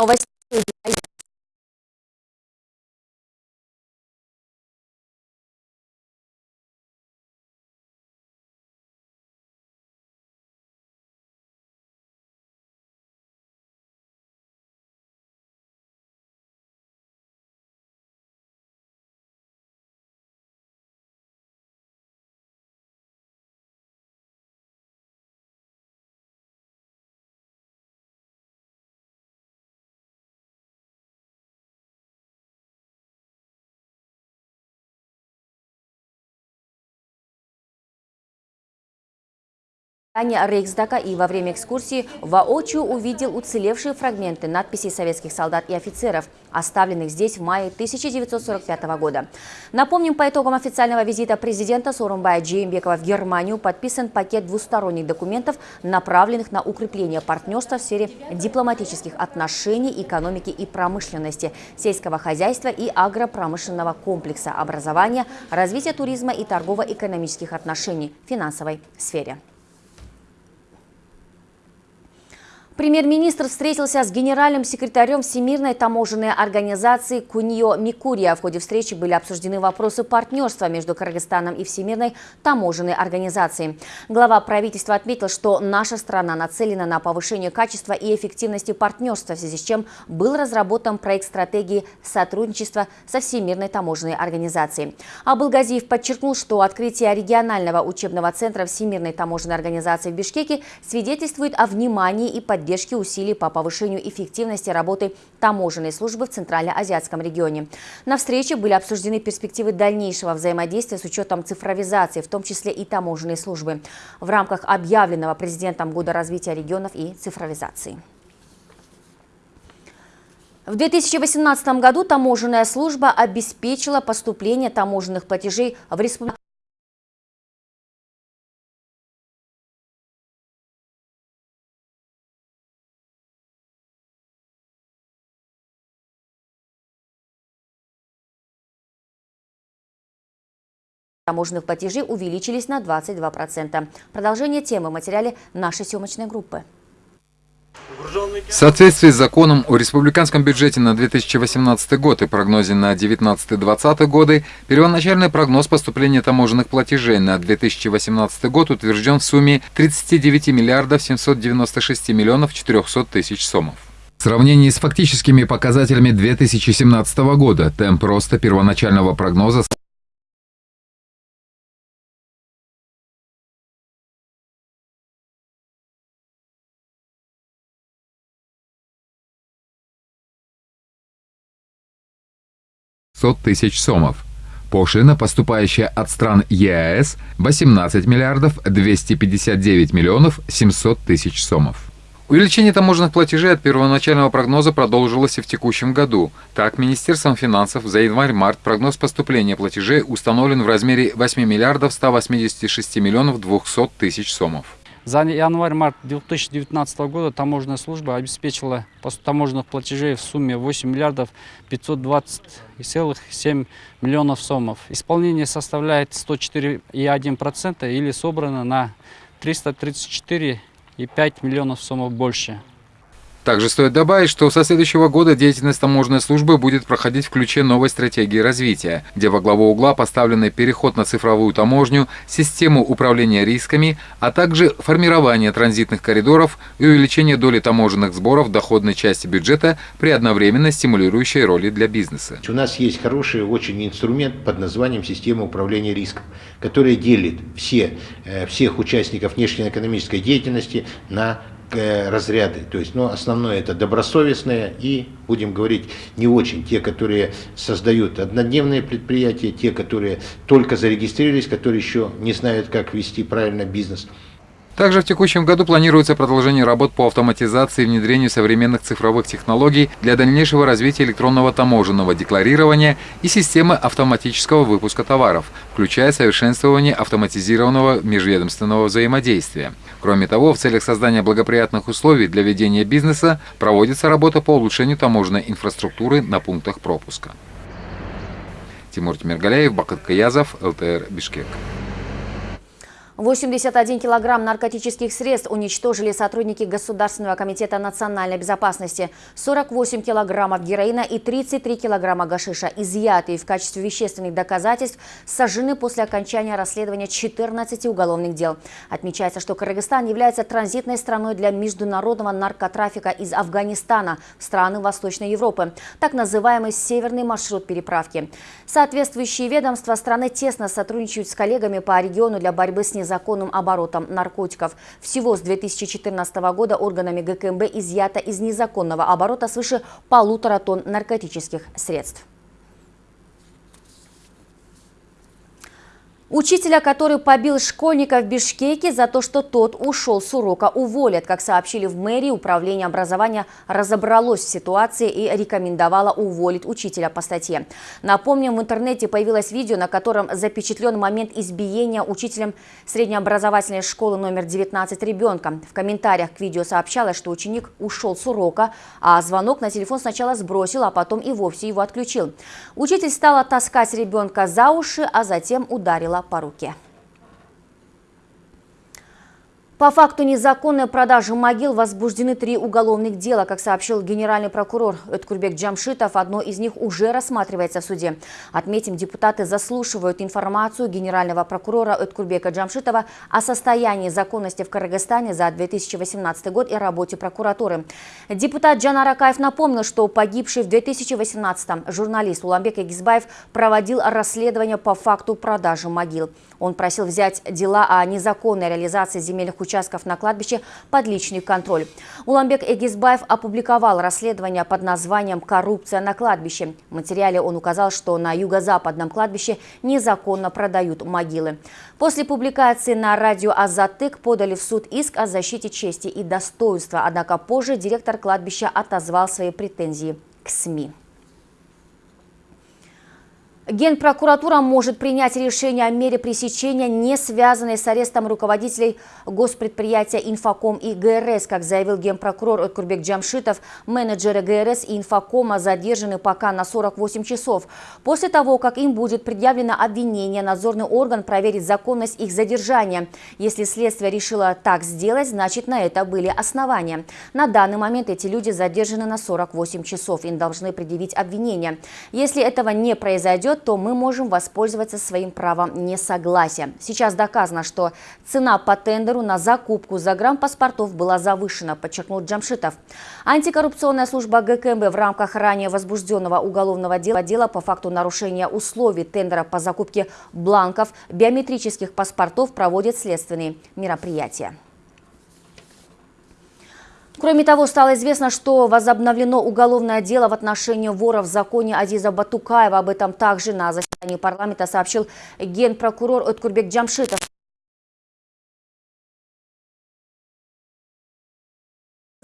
Новости. Здание Рейхсдака и во время экскурсии воочию увидел уцелевшие фрагменты надписей советских солдат и офицеров, оставленных здесь в мае 1945 года. Напомним, по итогам официального визита президента Сорумбая Джеймбекова в Германию подписан пакет двусторонних документов, направленных на укрепление партнерства в сфере дипломатических отношений, экономики и промышленности, сельского хозяйства и агропромышленного комплекса, образования, развития туризма и торгово-экономических отношений финансовой сфере. Премьер-министр встретился с генеральным секретарем Всемирной таможенной организации Куньо Микурия. В ходе встречи были обсуждены вопросы партнерства между Кыргызстаном и Всемирной таможенной организацией. Глава правительства отметил, что наша страна нацелена на повышение качества и эффективности партнерства, в связи с чем был разработан проект стратегии сотрудничества со Всемирной таможенной организацией. Абылгазиев подчеркнул, что открытие регионального учебного центра Всемирной таможенной организации в Бишкеке свидетельствует о внимании и поддержке поддержки усилий по повышению эффективности работы таможенной службы в Центрально-Азиатском регионе. На встрече были обсуждены перспективы дальнейшего взаимодействия с учетом цифровизации, в том числе и таможенной службы, в рамках объявленного президентом Года развития регионов и цифровизации. В 2018 году таможенная служба обеспечила поступление таможенных платежей в республику. Таможенных платежей увеличились на 22%. Продолжение темы в материале нашей съемочной группы. В соответствии с законом о республиканском бюджете на 2018 год и прогнозе на 2019-2020 годы, первоначальный прогноз поступления таможенных платежей на 2018 год утвержден в сумме 39 миллиардов 796 миллионов 400 тысяч сомов. В сравнении с фактическими показателями 2017 года темп роста первоначального прогноза тысяч сомов. Пошлина, поступающая от стран ЕАЭС, 18 миллиардов 259 миллионов 700 тысяч сомов. Увеличение таможенных платежей от первоначального прогноза продолжилось и в текущем году. Так, Министерством финансов за январь-март прогноз поступления платежей установлен в размере 8 миллиардов 186 миллионов 200 тысяч сомов. За январь-март 2019 года таможенная служба обеспечила таможенных платежей в сумме 8 миллиардов 520,7 миллионов сомов. Исполнение составляет 104,1% или собрано на 334,5 миллионов сомов больше. Также стоит добавить, что со следующего года деятельность таможенной службы будет проходить в ключе новой стратегии развития, где во главу угла поставлены переход на цифровую таможню, систему управления рисками, а также формирование транзитных коридоров и увеличение доли таможенных сборов в доходной части бюджета при одновременно стимулирующей роли для бизнеса. У нас есть хороший очень инструмент под названием система управления риском, который делит все, э, всех участников внешнеэкономической деятельности на разряды. То есть, ну, основное это добросовестные и, будем говорить, не очень. Те, которые создают однодневные предприятия, те, которые только зарегистрировались, которые еще не знают, как вести правильно бизнес. Также в текущем году планируется продолжение работ по автоматизации и внедрению современных цифровых технологий для дальнейшего развития электронного таможенного декларирования и системы автоматического выпуска товаров, включая совершенствование автоматизированного межведомственного взаимодействия. Кроме того, в целях создания благоприятных условий для ведения бизнеса проводится работа по улучшению таможенной инфраструктуры на пунктах пропуска. Тимур Тимиргаляев, Бакыт Каязов, ЛТР Бишкек. 81 килограмм наркотических средств уничтожили сотрудники Государственного комитета национальной безопасности. 48 килограммов героина и 33 килограмма гашиша, изъятые в качестве вещественных доказательств, сожжены после окончания расследования 14 уголовных дел. Отмечается, что Кыргызстан является транзитной страной для международного наркотрафика из Афганистана в страны Восточной Европы, так называемый северный маршрут переправки. Соответствующие ведомства страны тесно сотрудничают с коллегами по региону для борьбы с незаконным незаконным оборотом наркотиков. Всего с 2014 года органами ГКМБ изъято из незаконного оборота свыше полутора тонн наркотических средств. Учителя, который побил школьника в Бишкеке за то, что тот ушел с урока, уволят. Как сообщили в мэрии, управление образования разобралось в ситуации и рекомендовало уволить учителя по статье. Напомним, в интернете появилось видео, на котором запечатлен момент избиения учителем среднеобразовательной школы номер 19 ребенка. В комментариях к видео сообщалось, что ученик ушел с урока, а звонок на телефон сначала сбросил, а потом и вовсе его отключил. Учитель стала таскать ребенка за уши, а затем ударила по руке. По факту незаконной продажи могил возбуждены три уголовных дела. Как сообщил генеральный прокурор Эткурбек Джамшитов, одно из них уже рассматривается в суде. Отметим, депутаты заслушивают информацию генерального прокурора Эткурбека Джамшитова о состоянии законности в Кыргызстане за 2018 год и работе прокуратуры. Депутат Джан Аракаев напомнил, что погибший в 2018 журналист Уламбек Эгизбаев проводил расследование по факту продажи могил. Он просил взять дела о незаконной реализации земельных участков на кладбище под личный контроль. Уламбек Эгизбаев опубликовал расследование под названием «Коррупция на кладбище». В материале он указал, что на юго-западном кладбище незаконно продают могилы. После публикации на радио «Азатык» подали в суд иск о защите чести и достоинства, однако позже директор кладбища отозвал свои претензии к СМИ. Генпрокуратура может принять решение о мере пресечения, не связанной с арестом руководителей госпредприятия «Инфоком» и ГРС. Как заявил генпрокурор Откурбек Джамшитов, менеджеры ГРС и «Инфокома» задержаны пока на 48 часов. После того, как им будет предъявлено обвинение, надзорный орган проверит законность их задержания. Если следствие решило так сделать, значит на это были основания. На данный момент эти люди задержаны на 48 часов. Им должны предъявить обвинение. Если этого не произойдет, то мы можем воспользоваться своим правом несогласия. Сейчас доказано, что цена по тендеру на закупку загранпаспортов была завышена, подчеркнул Джамшитов. Антикоррупционная служба ГКМБ в рамках ранее возбужденного уголовного дела, дела по факту нарушения условий тендера по закупке бланков биометрических паспортов проводит следственные мероприятия. Кроме того, стало известно, что возобновлено уголовное дело в отношении вора в законе Азиза Батукаева. Об этом также на заседании парламента сообщил генпрокурор Откурбек Джамшитов.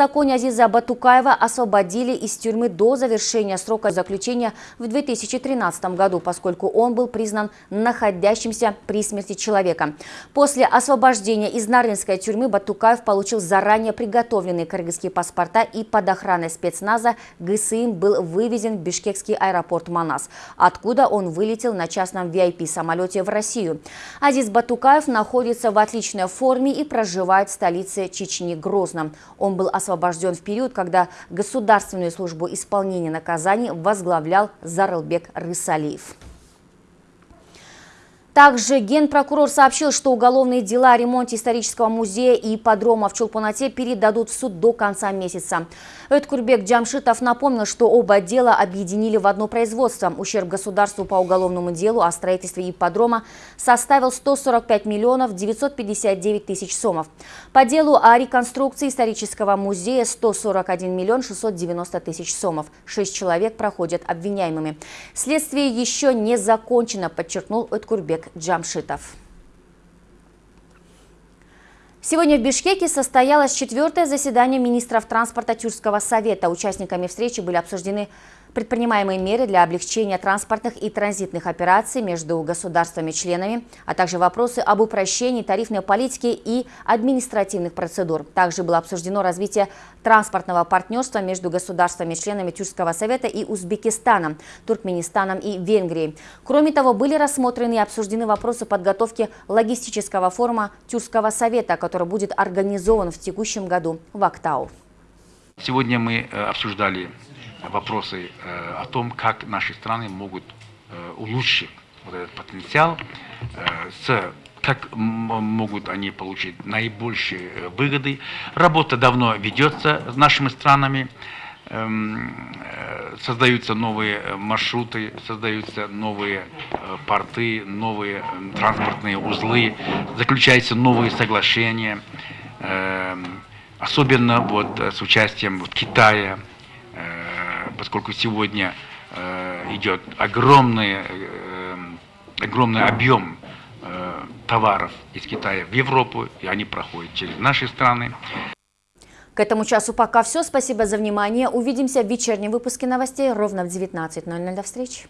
Законе Азиза Батукаева освободили из тюрьмы до завершения срока заключения в 2013 году, поскольку он был признан находящимся при смерти человека. После освобождения из Нарынской тюрьмы Батукаев получил заранее приготовленные кыргызские паспорта и под охраной спецназа ГСИМ был вывезен в бишкекский аэропорт Манас, откуда он вылетел на частном VIP-самолете в Россию. Азиз Батукаев находится в отличной форме и проживает в столице Чечни Грозном. Он был освобожден в период, когда Государственную службу исполнения наказаний возглавлял Зарылбек Рысалиев. Также генпрокурор сообщил, что уголовные дела о ремонте исторического музея и ипподрома в Чулпанате передадут в суд до конца месяца. Эдкурбек Джамшитов напомнил, что оба дела объединили в одно производство. Ущерб государству по уголовному делу о строительстве ипподрома составил 145 миллионов 959 тысяч сомов. По делу о реконструкции исторического музея 141 миллион 690 тысяч сомов. Шесть человек проходят обвиняемыми. Следствие еще не закончено, подчеркнул Эдкурбек Джамшитов. Сегодня в Бишкеке состоялось четвертое заседание министров транспорта Тюркского совета. Участниками встречи были обсуждены предпринимаемые меры для облегчения транспортных и транзитных операций между государствами-членами, а также вопросы об упрощении тарифной политики и административных процедур. Также было обсуждено развитие транспортного партнерства между государствами-членами Тюркского совета и Узбекистаном, Туркменистаном и Венгрией. Кроме того, были рассмотрены и обсуждены вопросы подготовки логистического форума Тюркского совета, который будет организован в текущем году в Актау. Сегодня мы э, обсуждали вопросы э, о том, как наши страны могут э, улучшить вот этот потенциал, с, как могут они получить наибольшие выгоды. Работа давно ведется с нашими странами, эм, создаются новые маршруты, создаются новые порты, новые транспортные узлы, заключаются новые соглашения, эм, особенно вот с участием вот Китая, поскольку сегодня э, идет огромный, э, огромный объем э, товаров из Китая в Европу, и они проходят через наши страны. К этому часу пока все. Спасибо за внимание. Увидимся в вечернем выпуске новостей ровно в 19.00. До встречи.